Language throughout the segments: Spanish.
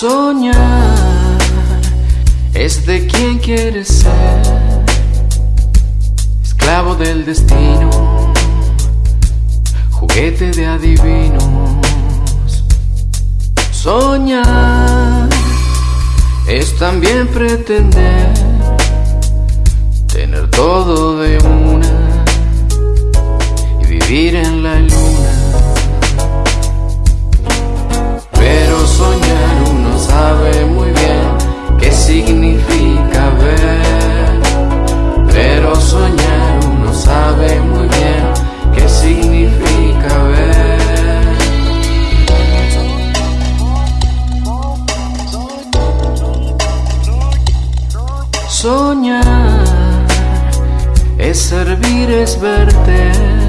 Soñar es de quien quiere ser, esclavo del destino, juguete de adivinos. Soñar es también pretender tener todo vivir en la luna. Pero soñar uno sabe muy bien qué significa ver. Pero soñar uno sabe muy bien qué significa ver. Soñar es servir, es verte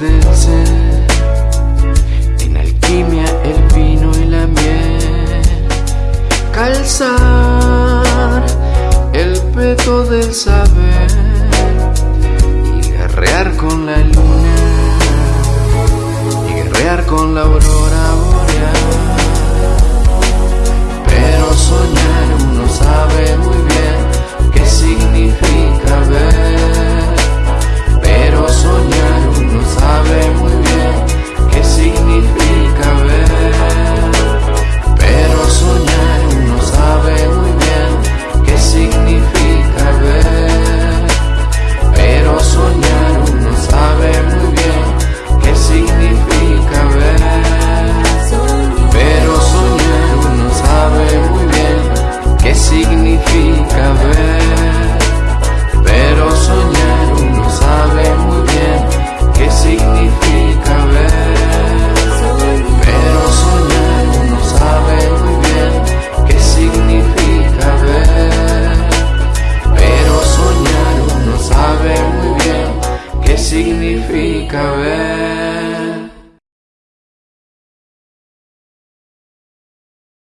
del ser, en alquimia el vino y la miel, calzar el peto del saber. Y guerrear con la luna. Y guerrear con la aurora boreal. Pero soñar soñar